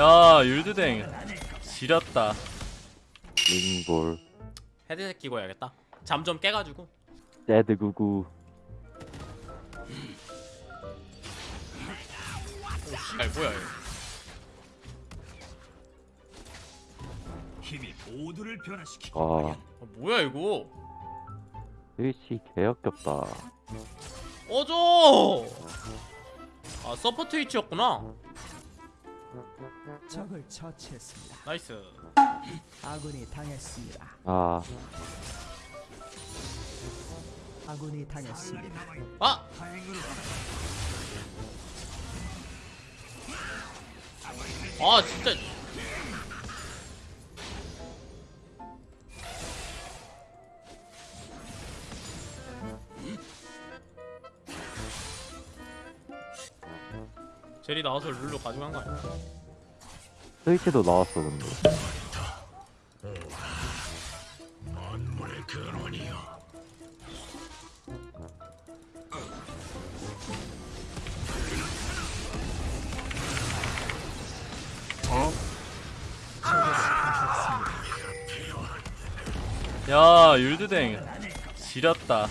야 율드댕. 지렸다. 링볼. 헤드셋 끼고 해야겠다. 잠 좀 깨가지고. 오 씨발 뭐야 이거 힘이 모두를 변화시키고 아. 어, 뭐야 이거? 스위치 개역겹다. 어줘! 아 서퍼 트위치였구나 적을 처치했습니다. 나이스 아군이 당했습니다. 아 아군이 당했습니다. 아! 다행으로 아 진짜 제리 나와서 룰루 가져간 거 아니야? 스위치도 나왔어 근데. 야 율드댕. 지렸다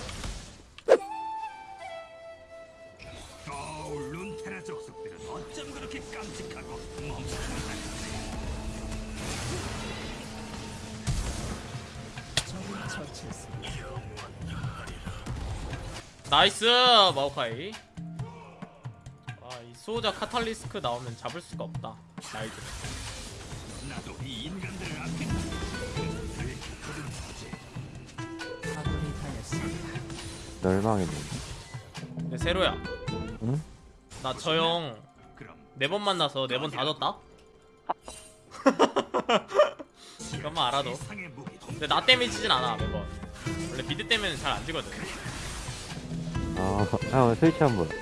nice 마오카이 아 이 수호자 catalyst 나오면 잡을 수가 없다 이 당했습니다. 멸망했네 네, 세로야 응? 나 저 형 네 번 만나서 네 번 다 졌다? 이것만 알아도 근데 나 때문에 지진 않아 매번. 원래 비드 때문에 잘 안 지거든. 아형 스위치 한번. 오케이.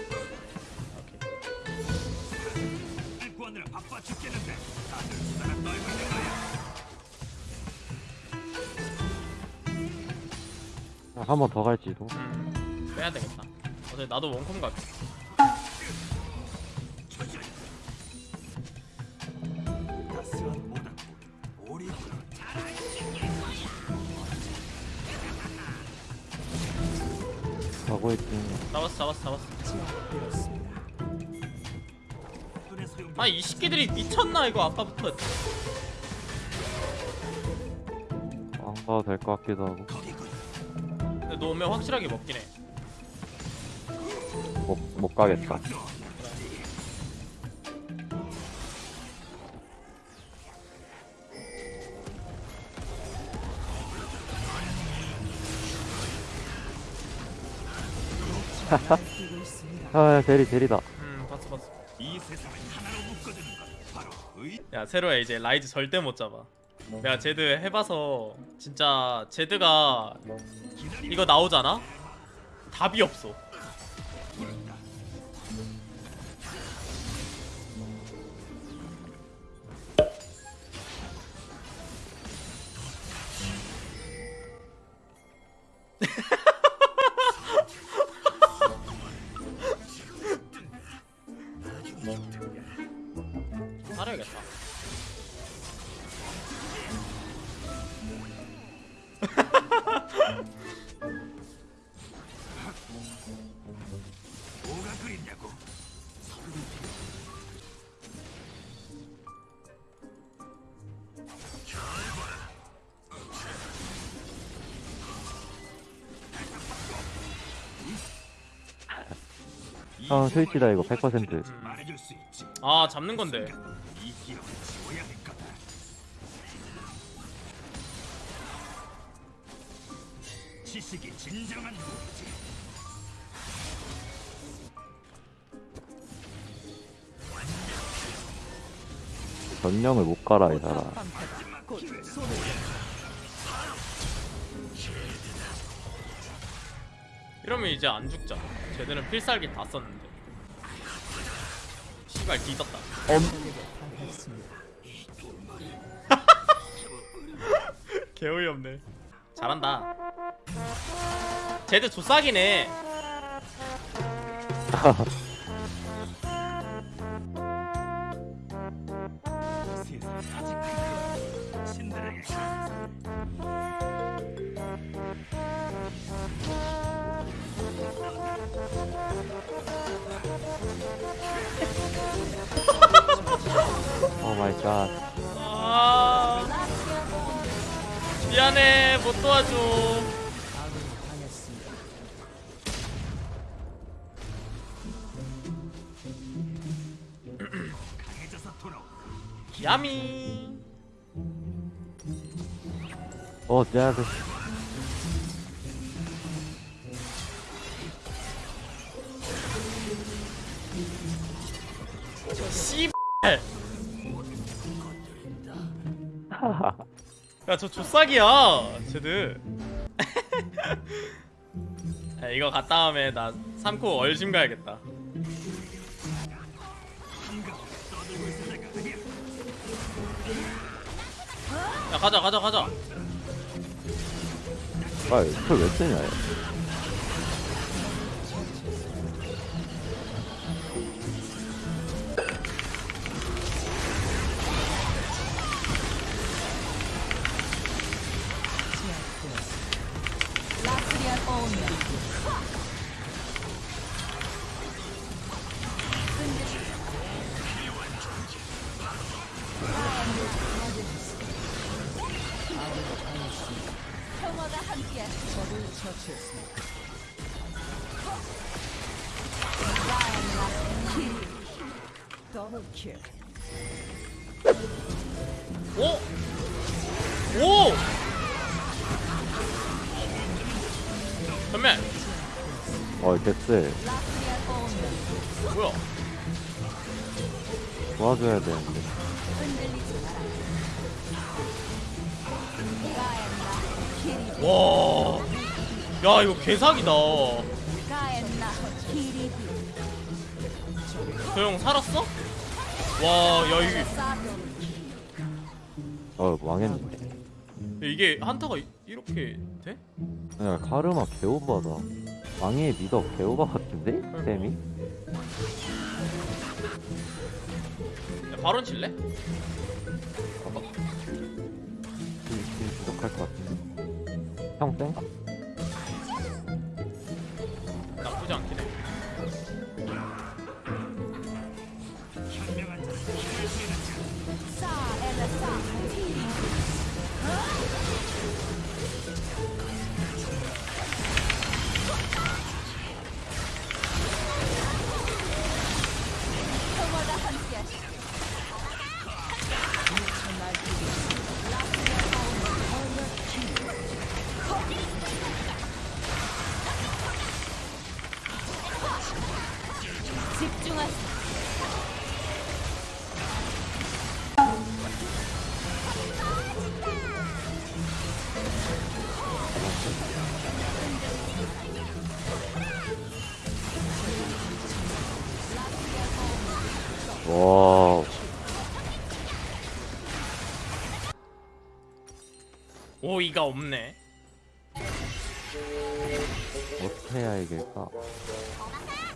구하느라 바빠 죽겠는데 다들 수다나 떨고 있는 거야 한번 더 갈지도 음, 빼야 되겠다. 어차피 나도 원컴 갈게 가고 있지 잡았어 잡았어 잡았어. 아이 새끼들이 미쳤나 이거 아까부터. 안 가도 될 것 같기도 하고. 근데 너 오면 확실하게 먹긴 해. 못, 못 가겠다 아 제리 제리다. 음 봤어 봤어. 야 세로야 이제 라이즈 절대 못 잡아. 내가 제드 해봐서 진짜 제드가 이거 나오잖아? 답이 없어 아 스위치다 이거. 100% 말해줄 수 있지 아 잡는 건데. 지식이 진정한 무기지 전령을 못 가라 이 사람 이러면 이제 안 죽잖아 쟤들은 필살기 다 썼는데. 씨발 뒤졌다. 개어이없네. 잘한다. 쟤들 조싸기네. 갓. 아 미안해 못 도와줘. 야미 어, 쟤한테 야저 조싹이야 쟤들. 야, 이거 갔다 다음에 나 3코 얼심 가야겠다. 야 가자 가자 가자. 아, 풀왜 쓰냐, 오! 오! 전면 어, 됐어. 뭐야 도와줘야 되는데. 와. 야, 이거 개사기다. 저형 살았어? 와, 야, 이게, 어, 망했는데. 이게 한타가 이- 이렇게 돼? 야, 카르마 개오바다. 망의 미덕 개오바 같은데? 쌤이? 야, 바론 칠래? 지- 지- 부족할 것 같은데. 형쌩 와, 오이가 없네. 어떻게 해야 이길까?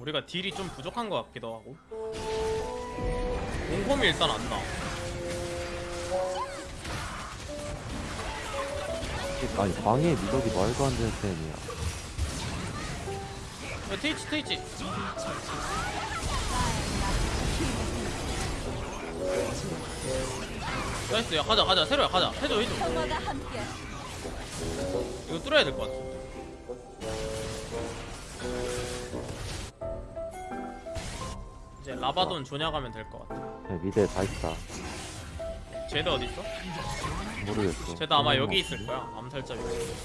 우리가 딜이 좀 부족한 것 같기도 하고. 공범이 일단 안 나. 아니, 방의 미덕이 말도 안 되는 쌤이야. 야, 트위치, 트위치. nice, 야, 가자, 가자. 세로야, 가자. 해줘, 해줘. 이거 뚫어야 될 것 같아. 이제 라바돈 조냐 가면 될 것 같아. 네, mid에 다 있다. 제드 어디 있어? 모르겠어. 제드 아마 여기 있을 거야. 암살자 위치.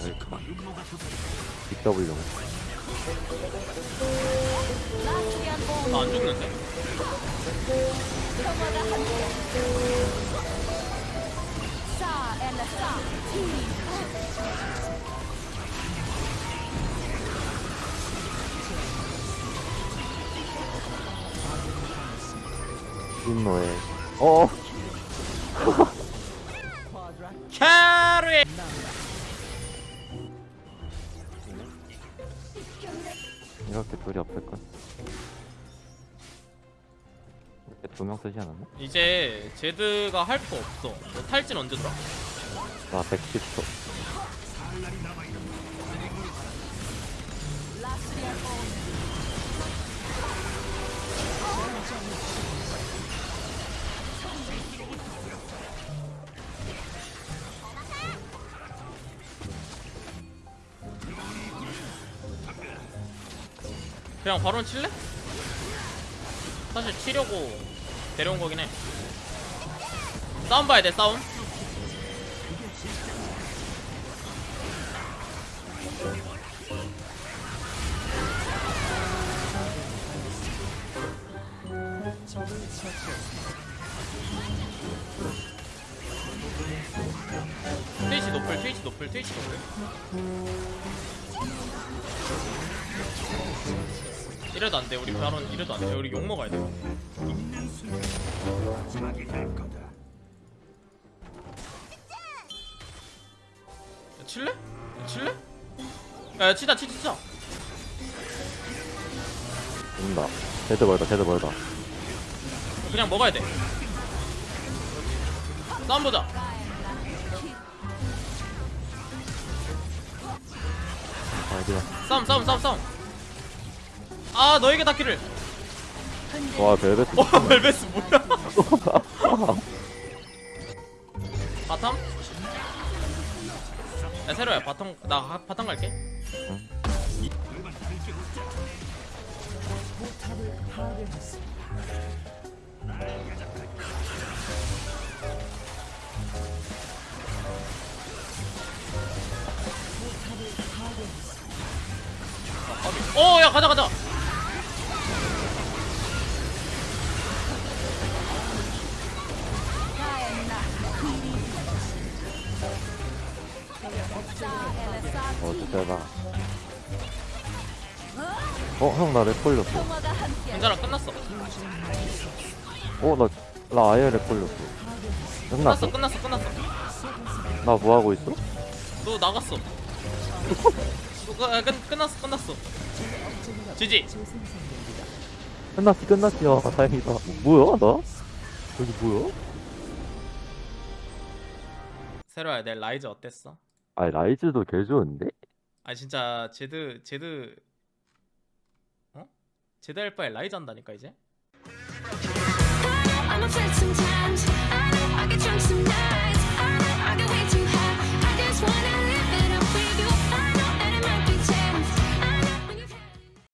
여기 있다. BW. 나 안 죽는데? 인노에. 어, 둘이 없을걸? 이렇게 두명 쓰지 않았나? 이제 제드가 할 거 없어. 너 탈진 언제 들어? 나 110초. 그냥 바로 칠래? 사실 치려고 데려온 거긴 해 싸움 봐야 돼 싸움 적을 처치했습니다. 노플 트위치 노플 트위치 노플. 이래도 안돼 우리 바론 이래도 안돼. 우리 욕 먹어야 돼. 야, 칠래? 야, 칠래? 야, 야 치자 치자 치자. 온다. 제드 멀다 제드 멀다. 그냥 먹어야 돼. 싸움 보자 아니야 싸움 싸움 싸움 싸움. 아 너에게 닿기를. 와 벨벳 와 벨베스 뭐야? bottom? 야 세로야 bottom 나 하- bottom 갈게. 그 가자 가자 어 진짜다 어 형 나 lag 걸렸어. 괜찮아 끝났어. 어 나 나 아예 lag 걸렸어. 끝났어? 끝났어 끝났어 끝났어. 나 뭐하고 있어? 너 나갔어. 너, 끝, 아, 끝, 끝났어 끝났어 GG 끝났지 끝났지 아 다행이다 뭐야 나? 여기 뭐야? 세로야 내 라이즈 어땠어? 아 라이즈도 개 좋은데? 아 진짜 제드 제드 어? 제드 할 바에 라이즈 한다니까 이제